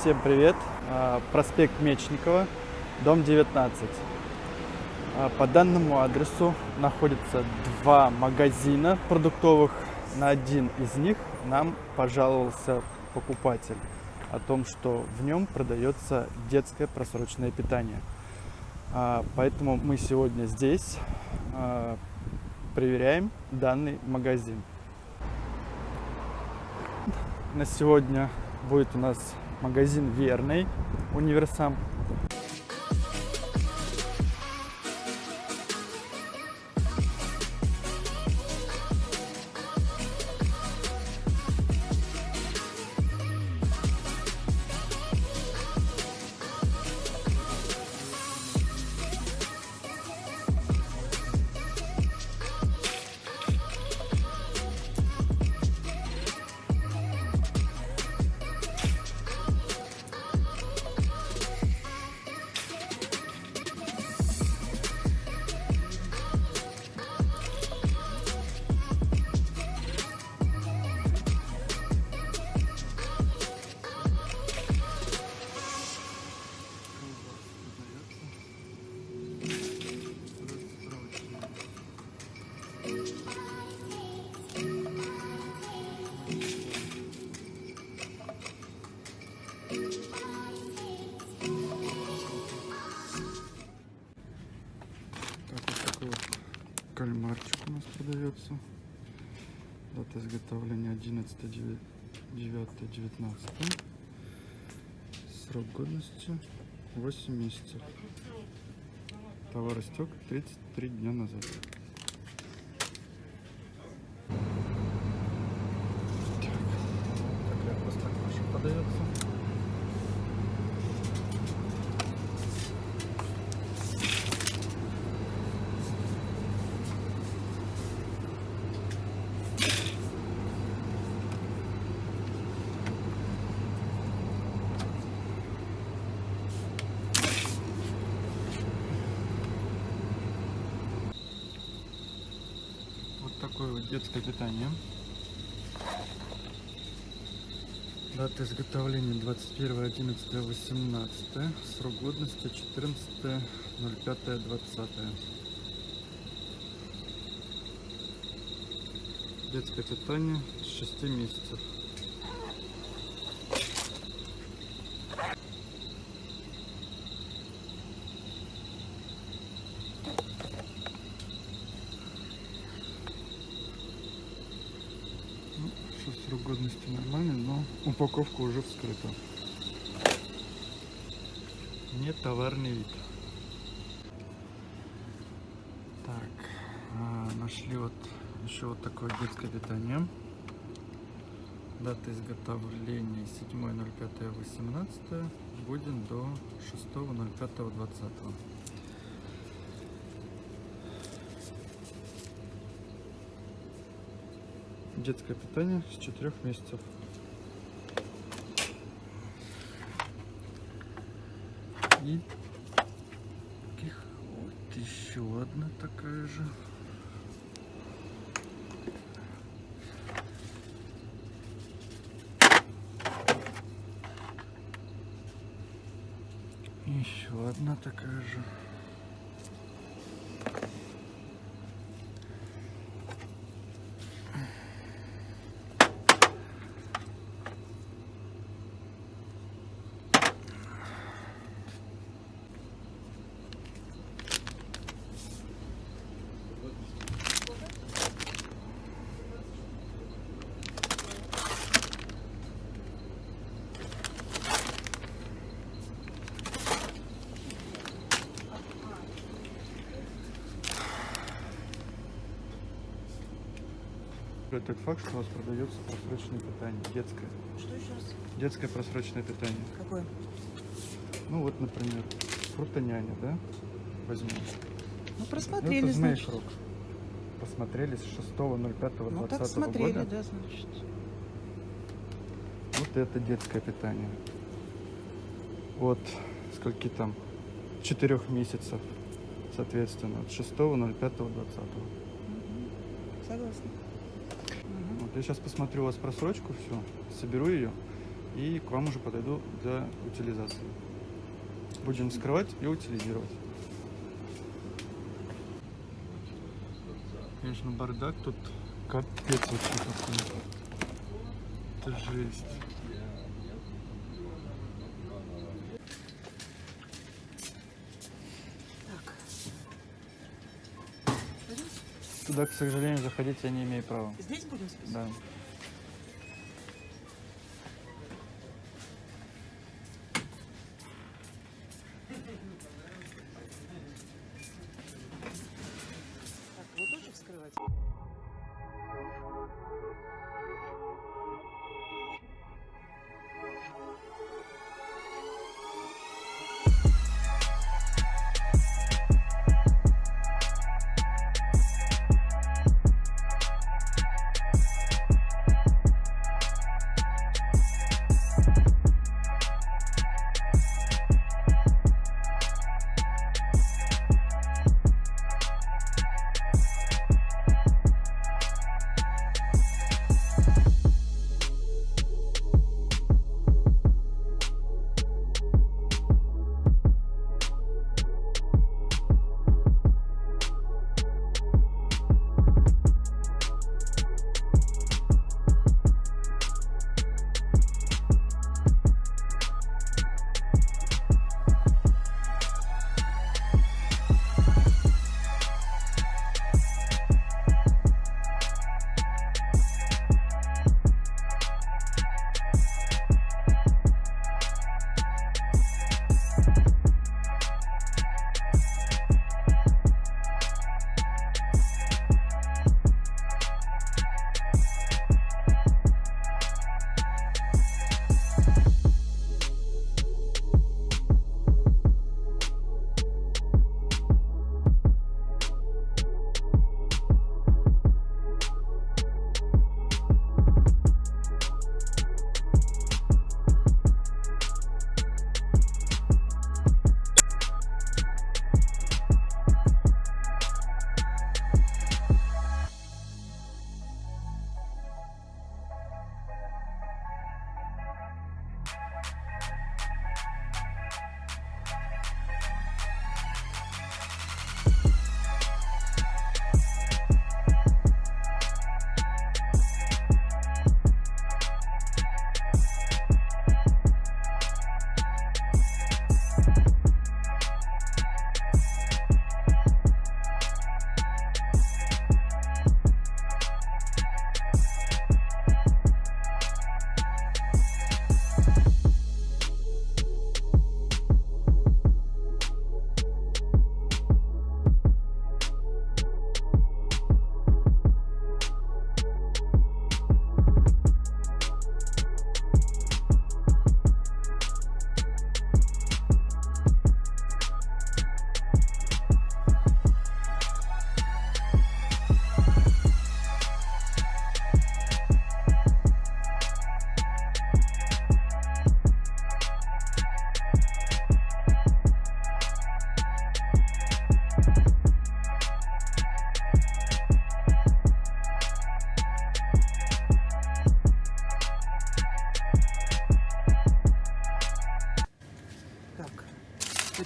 Всем привет! А, Проспект Мечникова, дом 19. А, По данному адресу находятся два магазина продуктовых. На один из них нам пожаловался покупатель о том, что в нем продается детское просроченное питание. А, Поэтому мы сегодня здесь проверяем данный магазин. На сегодня будет у нас магазин Верный, Универсам. Вот кальмарчик у нас продается. Дата изготовления 11 9 19 Срок годности 8 месяцев. Товар истек 33 дня назад. Так, такая простокваша подается. Вот такое вот детское питание. Дата изготовления 21.11.18. Срок годности 14.05.20. Детское питание с 6 месяцев. Ну, что срок годности нормальный, но упаковка уже вскрыта. Не товарный вид. Так, а, нашли вот еще вот такое детское питание. Дата изготовления 7.05.18. Будем до 6.05.20. Детское питание с 4 месяцев. И вот еще одна такая же. Еще одна такая же. Этот факт, что у вас продается просроченное питание, детское. Что еще раз? Детское просроченное питание. Какое? Ну вот, например, фрутоняня, да? Возьмем. Ну, Ну, просмотрели, это значит. срок. Посмотрели с 6.05.20 Ну, так смотрели, года. да, значит. Вот это детское питание. Вот скольки там? Четырех месяцев, соответственно, от 6.05.20. Мгм. Согласна. Я сейчас посмотрю у вас просрочку, все, соберу ее и к вам уже подойду для утилизации. Будем вскрывать и утилизировать. Конечно, бардак тут капец вообще какой. Это жесть. Туда, к сожалению, заходить я не имею права. Здесь будем списывать? Да.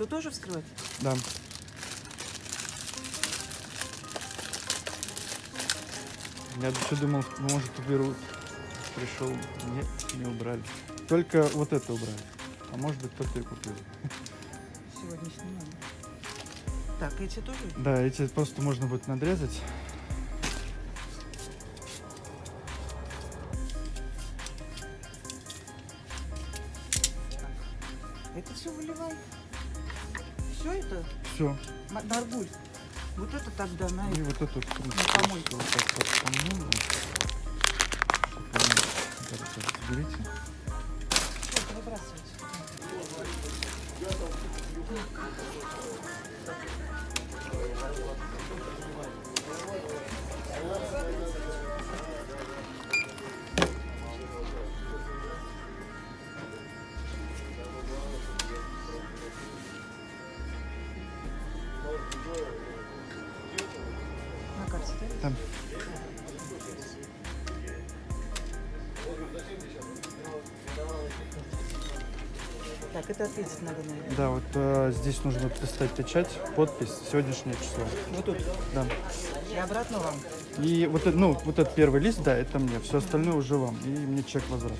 Это тоже вскрывать? Да. Я еще думал, может уберут. Пришел, нет, не убрали. Только вот это убрали. А может быть кто-то и купил. Сегодня снимаем. Так, эти тоже? Да, эти просто можно будет надрезать. Наргуль. Вот это тогда на И вот эту На помойку. вот так вот помыла. Берите. Всё, это выбрасывать. Там. Так, это ответить надо, наверное. Да, вот э, здесь нужно поставить печать, подпись, сегодняшнее число. Вот тут. Да. И обратно вам. И вот, это- ну, вот этот первый лист, да, это мне, все остальное уже вам. И мне чек возврата.